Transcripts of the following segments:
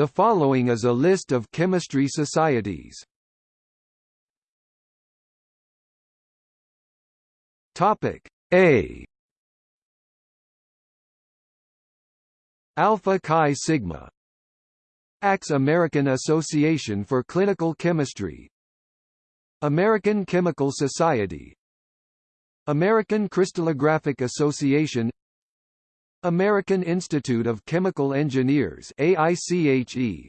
The following is a list of chemistry societies. Topic A. Alpha Chi Sigma. ACS American Association for Clinical Chemistry. American Chemical Society. American Crystallographic Association American Institute of Chemical Engineers AICHE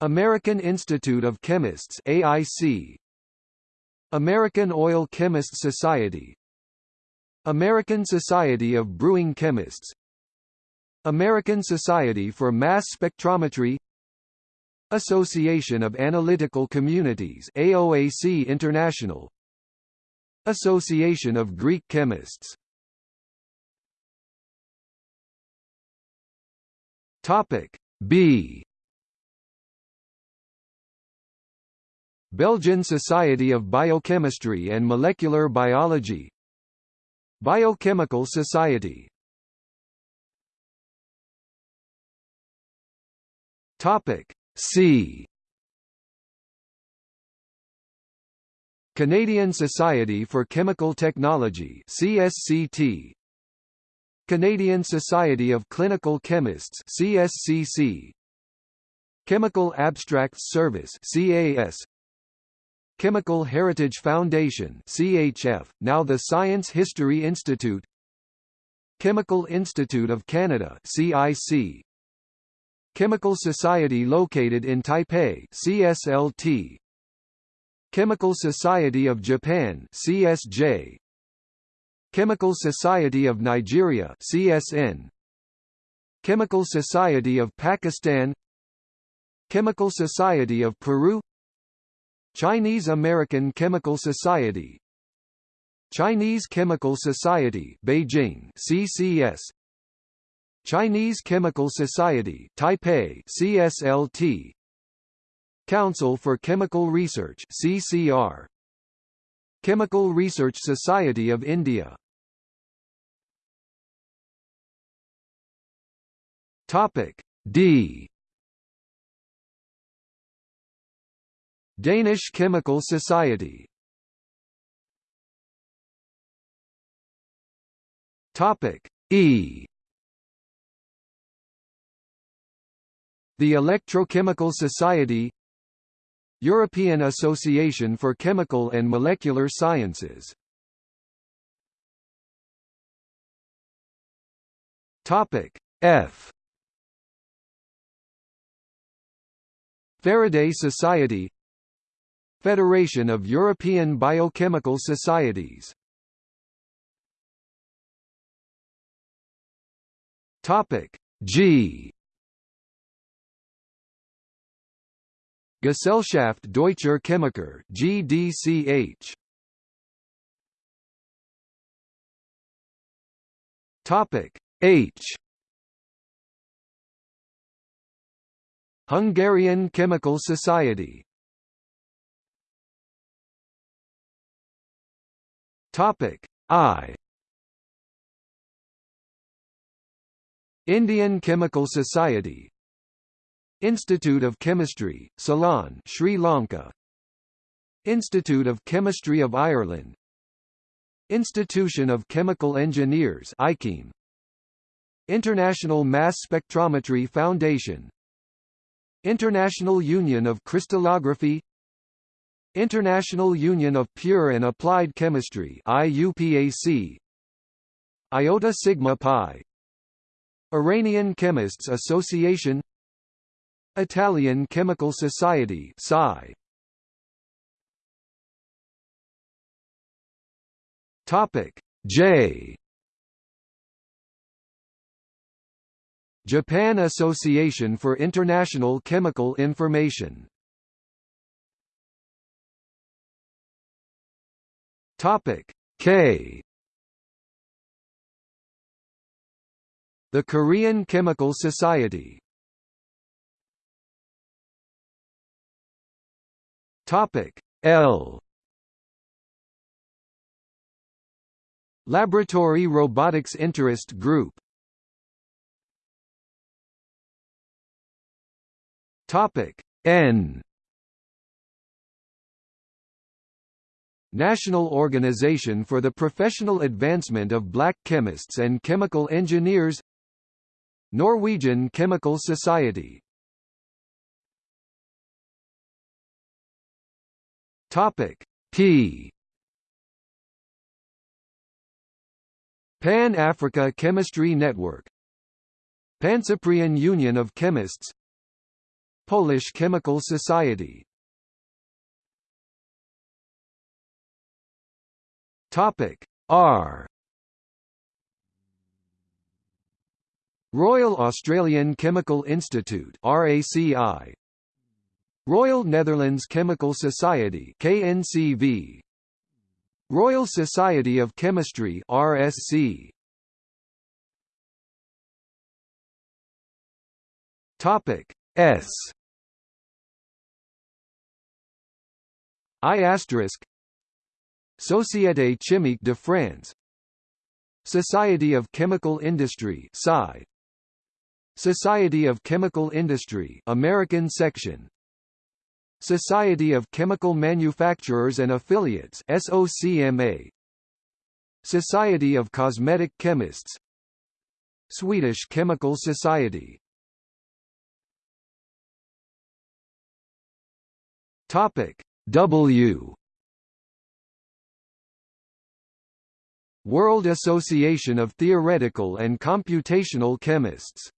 American Institute of Chemists AIC American Oil Chemists Society. American Society of Brewing Chemists. American Society for Mass Spectrometry. Association of Analytical Communities AOAC International. Association of Greek Chemists Topic B. Belgian Society of Biochemistry and Molecular Biology. Biochemical Society. Topic C. Canadian Society for Chemical Technology CSCT Canadian Society of Clinical Chemists CSCC Chemical Abstracts Service CAS Chemical Heritage Foundation CHF, now the Science History Institute. Chemical Institute of Canada CIC Chemical Society located in Taipei CSLT Chemical Society of Japan CSJ Chemical Society of Nigeria CSN Chemical Society of Pakistan. Chemical Society of Peru. Chinese American Chemical Society. Chinese Chemical Society Beijing CCS Chinese Chemical Society Taipei CSLT Council for Chemical Research CCR Chemical Research Society of India Topic D. Danish Chemical Society. Topic E. The Electrochemical Society European Association for Chemical and Molecular Sciences. Topic F Faraday Society Federation of European Biochemical Societies. Topic G. Gesellschaft Deutscher Chemiker GDCH Topic H Hungarian Chemical Society. Topic I. Indian Chemical Society. Institute of Chemistry, Ceylon, Sri Lanka. Institute of Chemistry of Ireland. Institution of Chemical Engineers ICHEM International Mass Spectrometry Foundation International Union of Crystallography International Union of Pure and Applied Chemistry IUPAC Iota Sigma Pi Iranian Chemists Association Italian Chemical Society Psi. Topic J Japan Association for International Chemical Information. Topic K. The Korean Chemical Society. Topic L. Laboratory Robotics Interest Group Topic N. National Organization for the Professional Advancement of Black Chemists and Chemical Engineers Norwegian Chemical Society. Topic P. Pan-Africa Chemistry Network. Pancyprian Union of Chemists Polish Chemical Society. Topic R. Royal Australian Chemical Institute RACI Royal Netherlands Chemical Society KNCV Royal Society of Chemistry RSC Topic S I asterisk. Société Chimique de France. Society of Chemical Industry SCI. Society of Chemical Industry American section. Society of Chemical Manufacturers and Affiliates SOCMA Society of Cosmetic Chemists. Swedish Chemical Society. Topic W. World Association of Theoretical and Computational Chemists